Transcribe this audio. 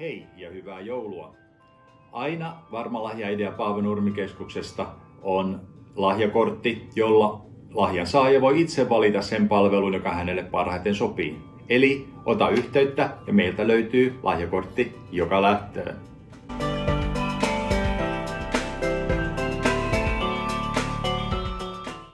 Hei ja hyvää joulua! Aina Varma lahjaidea Paavo Nurmikeskuksesta on lahjakortti, jolla lahjan saaja voi itse valita sen palvelun, joka hänelle parhaiten sopii. Eli ota yhteyttä ja meiltä löytyy lahjakortti joka lähtee.